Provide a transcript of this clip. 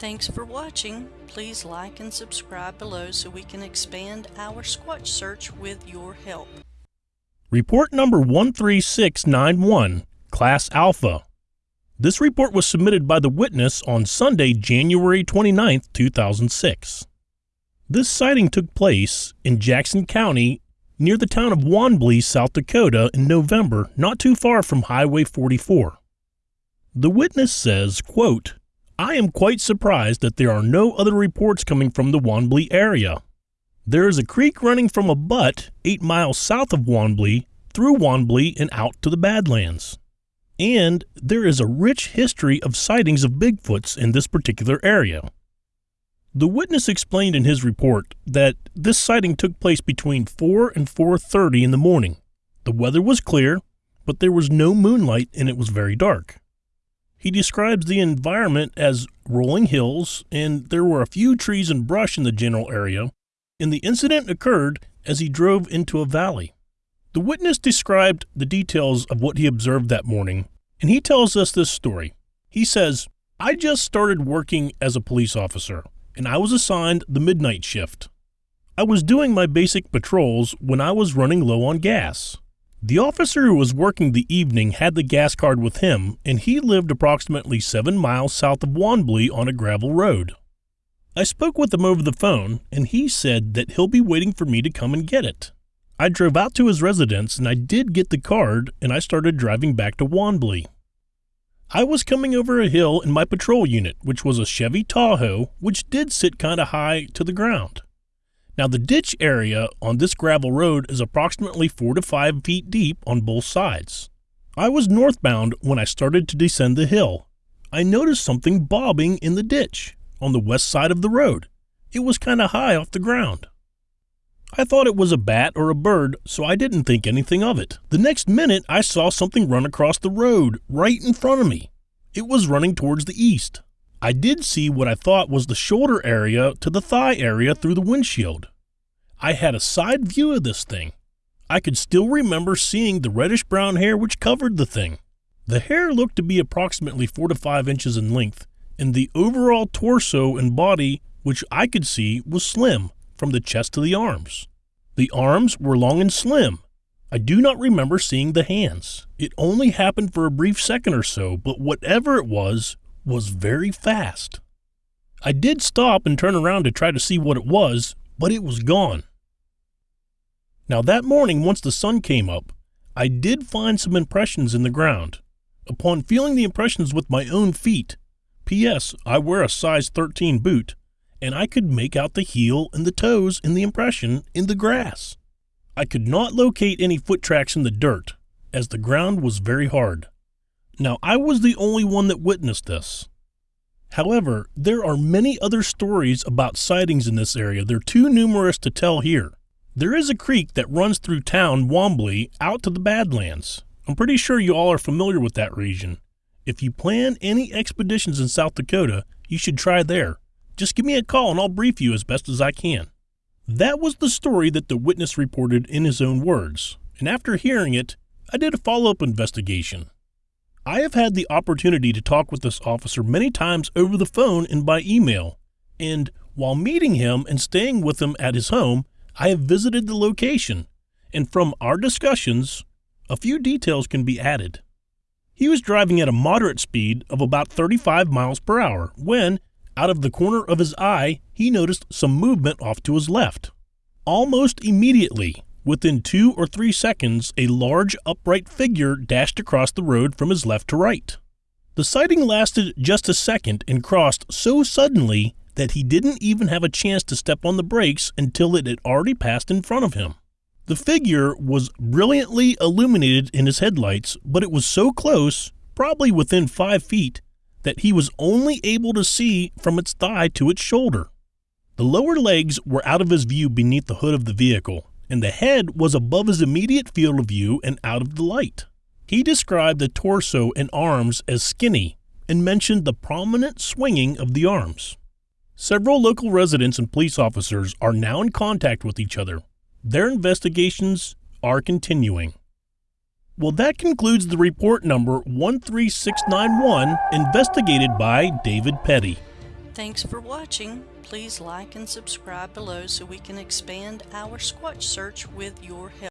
Thanks for watching. Please like and subscribe below so we can expand our Squatch search with your help. Report number 13691, Class Alpha. This report was submitted by the witness on Sunday, January 29, 2006. This sighting took place in Jackson County near the town of Wanblee, South Dakota in November, not too far from Highway 44. The witness says, quote, I am quite surprised that there are no other reports coming from the Wanblee area. There is a creek running from a butte 8 miles south of Wanblee through Wanblee and out to the Badlands. And there is a rich history of sightings of Bigfoots in this particular area. The witness explained in his report that this sighting took place between 4 and 4:30 in the morning. The weather was clear, but there was no moonlight and it was very dark. He describes the environment as rolling hills and there were a few trees and brush in the general area, and the incident occurred as he drove into a valley. The witness described the details of what he observed that morning, and he tells us this story. He says, I just started working as a police officer, and I was assigned the midnight shift. I was doing my basic patrols when I was running low on gas. The officer who was working the evening had the gas card with him, and he lived approximately seven miles south of Wanblee on a gravel road. I spoke with him over the phone, and he said that he'll be waiting for me to come and get it. I drove out to his residence and I did get the card and I started driving back to Wanblee. I was coming over a hill in my patrol unit, which was a Chevy Tahoe, which did sit kind of high to the ground. Now, the ditch area on this gravel road is approximately 4 to 5 feet deep on both sides. I was northbound when I started to descend the hill. I noticed something bobbing in the ditch on the west side of the road. It was kind of high off the ground. I thought it was a bat or a bird, so I didn't think anything of it. The next minute, I saw something run across the road, right in front of me. It was running towards the east. I did see what I thought was the shoulder area to the thigh area through the windshield. I had a side view of this thing. I could still remember seeing the reddish brown hair which covered the thing. The hair looked to be approximately 4 to 5 inches in length, and the overall torso and body, which I could see, was slim, from the chest to the arms. The arms were long and slim. I do not remember seeing the hands. It only happened for a brief second or so, but whatever it was, was very fast. I did stop and turn around to try to see what it was, but it was gone. Now that morning, once the sun came up, I did find some impressions in the ground. Upon feeling the impressions with my own feet, P.S. I wear a size 13 boot, and I could make out the heel and the toes in the impression in the grass. I could not locate any foot tracks in the dirt, as the ground was very hard. Now, I was the only one that witnessed this. However, there are many other stories about sightings in this area. They're too numerous to tell here. There is a creek that runs through town Wanblee out to the Badlands. I'm pretty sure you all are familiar with that region. If you plan any expeditions in South Dakota, you should try there. Just give me a call and I'll brief you as best as I can. That was the story that the witness reported in his own words, and after hearing it, I did a follow up investigation. I have had the opportunity to talk with this officer many times over the phone and by email, and while meeting him and staying with him at his home, I have visited the location, and from our discussions, a few details can be added. He was driving at a moderate speed of about 35 miles per hour when, out of the corner of his eye, he noticed some movement off to his left. Almost immediately, within two or three seconds, a large upright figure dashed across the road from his left to right. The sighting lasted just a second and crossed so suddenly that he didn't even have a chance to step on the brakes until it had already passed in front of him. The figure was brilliantly illuminated in his headlights, but it was so close, probably within five feet, that he was only able to see from its thigh to its shoulder. The lower legs were out of his view beneath the hood of the vehicle, and the head was above his immediate field of view and out of the light. He described the torso and arms as skinny and mentioned the prominent swinging of the arms. Several local residents and police officers are now in contact with each other. Their investigations are continuing. Well, that concludes the report number 13691, investigated by David Petty. Thanks for watching. Please like and subscribe below so we can expand our Squatch search with your help.